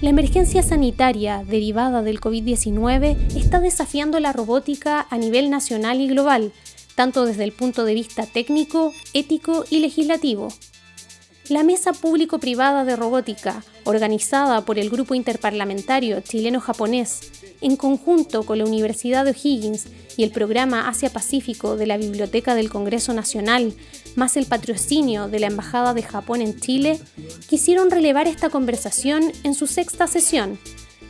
La emergencia sanitaria derivada del COVID-19 está desafiando la robótica a nivel nacional y global, tanto desde el punto de vista técnico, ético y legislativo. La Mesa Público-Privada de Robótica, organizada por el Grupo Interparlamentario Chileno-Japonés, en conjunto con la Universidad de O'Higgins y el Programa Asia-Pacífico de la Biblioteca del Congreso Nacional, más el patrocinio de la Embajada de Japón en Chile, quisieron relevar esta conversación en su sexta sesión,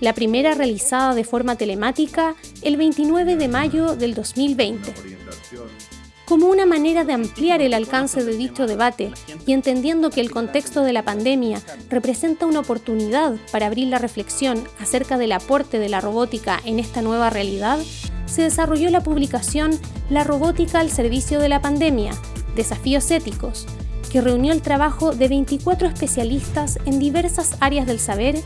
la primera realizada de forma telemática el 29 de mayo del 2020 como una manera de ampliar el alcance de dicho debate y entendiendo que el contexto de la pandemia representa una oportunidad para abrir la reflexión acerca del aporte de la robótica en esta nueva realidad, se desarrolló la publicación La robótica al servicio de la pandemia, desafíos éticos, que reunió el trabajo de 24 especialistas en diversas áreas del saber,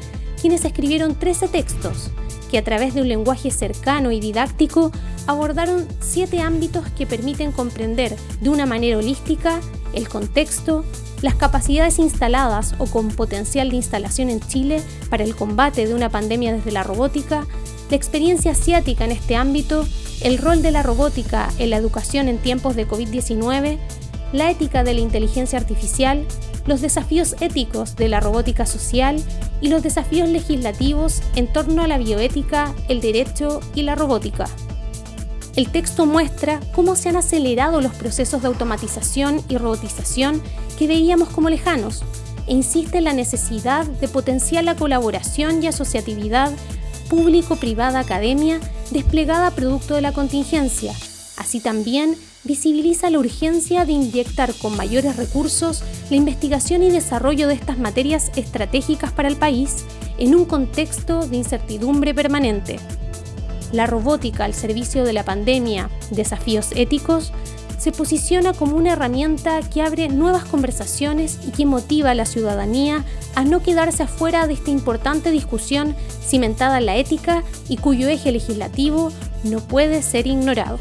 quienes escribieron 13 textos, que a través de un lenguaje cercano y didáctico abordaron siete ámbitos que permiten comprender de una manera holística el contexto, las capacidades instaladas o con potencial de instalación en Chile para el combate de una pandemia desde la robótica, la experiencia asiática en este ámbito, el rol de la robótica en la educación en tiempos de COVID-19, la ética de la inteligencia artificial, los desafíos éticos de la robótica social y los desafíos legislativos en torno a la bioética, el derecho y la robótica. El texto muestra cómo se han acelerado los procesos de automatización y robotización que veíamos como lejanos e insiste en la necesidad de potenciar la colaboración y asociatividad público-privada academia desplegada producto de la contingencia. Así también visibiliza la urgencia de inyectar con mayores recursos la investigación y desarrollo de estas materias estratégicas para el país en un contexto de incertidumbre permanente la robótica al servicio de la pandemia, desafíos éticos, se posiciona como una herramienta que abre nuevas conversaciones y que motiva a la ciudadanía a no quedarse afuera de esta importante discusión cimentada en la ética y cuyo eje legislativo no puede ser ignorado.